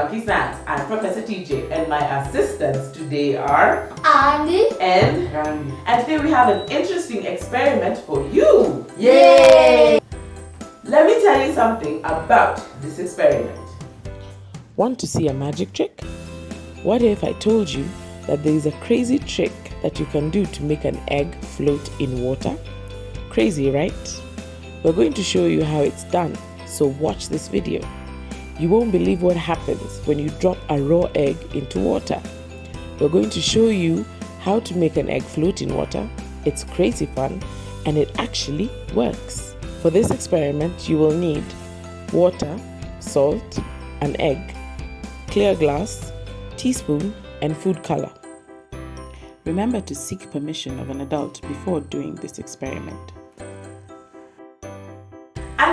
Funky Science. I'm Professor TJ and my assistants today are Andy and Randy. and today we have an interesting experiment for you. Yay! Let me tell you something about this experiment. Want to see a magic trick? What if I told you that there is a crazy trick that you can do to make an egg float in water? Crazy, right? We're going to show you how it's done, so watch this video. You won't believe what happens when you drop a raw egg into water. We're going to show you how to make an egg float in water. It's crazy fun and it actually works. For this experiment, you will need water, salt, an egg, clear glass, teaspoon, and food color. Remember to seek permission of an adult before doing this experiment.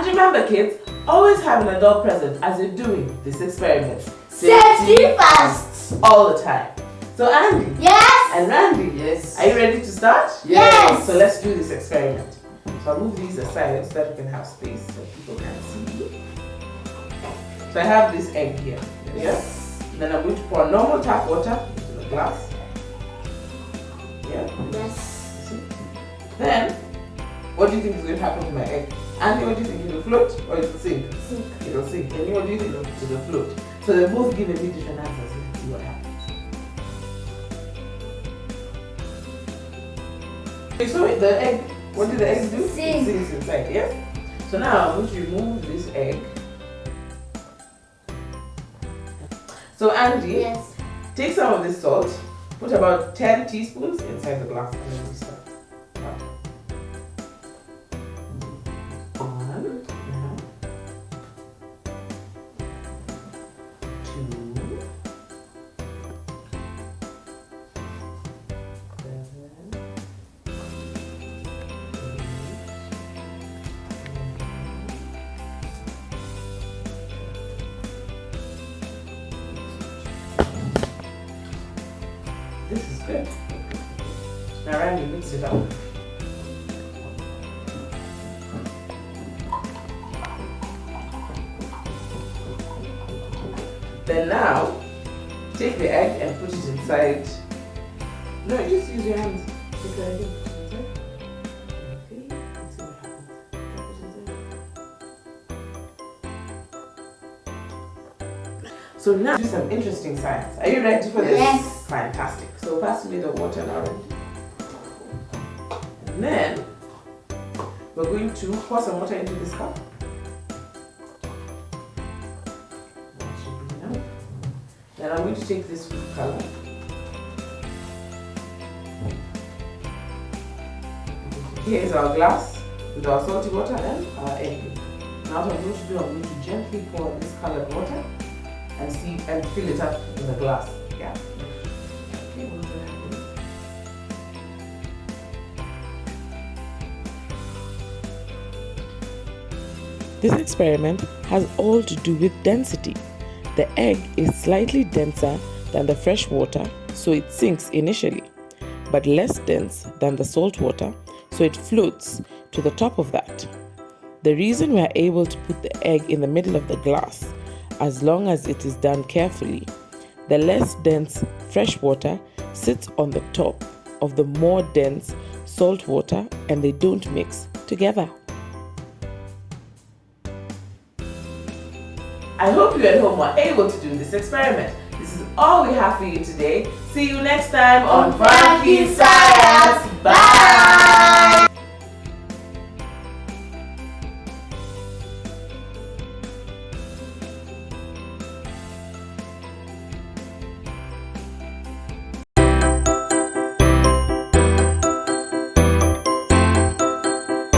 And remember kids, always have an adult present as you're doing this experiment. Safety first! all the time. So Andy Yes! and Randy, Yes. are you ready to start? Yes. So let's do this experiment. So I'll move these aside so that we can have space so people can see. So I have this egg here. Yes. Then I'm going to pour normal tap water into the glass. Yeah. Yes. See? Then, what do you think is going to happen to my egg? Andy, what do you think? It'll float or it'll sink? Sink. It'll sink. And what do you think? It'll float. So they're both give a bit different answers. Let's see what happens. So the egg, what did the egg do? Sink. It sinks inside, yes? So now I'm going to remove this egg. So Andy, Yes. take some of this salt, put about 10 teaspoons inside the glass Two. This is good. Now Randy, mix it up. Then now, take the egg and put it inside. No, just use your hands. Take the egg and put it inside. Okay, let's see what happens. Drop it inside. So now do some interesting science. Are you ready for this? Yes. Fantastic. So pass me the water now. And then we're going to pour some water into this cup. Then I'm going to take this color. Here is our glass with our salty water and our egg. Now what I'm going to do, I'm going to gently pour this colored water and see and fill it up in the glass. Yeah. This experiment has all to do with density. The egg is slightly denser than the fresh water, so it sinks initially, but less dense than the salt water, so it floats to the top of that. The reason we are able to put the egg in the middle of the glass, as long as it is done carefully, the less dense fresh water sits on the top of the more dense salt water and they don't mix together. I hope you at home were able to do this experiment. This is all we have for you today. See you next time on Funky Science. Bye!